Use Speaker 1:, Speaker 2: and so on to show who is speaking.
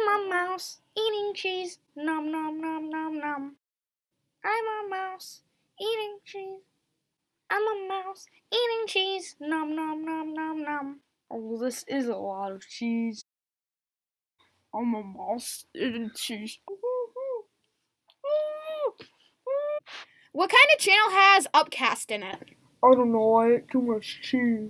Speaker 1: I'm a mouse eating cheese. Nom nom nom nom nom. I'm a mouse eating cheese. I'm a mouse eating cheese. Nom nom nom nom nom.
Speaker 2: Oh, this is a lot of cheese. I'm a mouse eating cheese.
Speaker 1: What kind of channel has Upcast in it?
Speaker 2: I don't know, I ate too much cheese.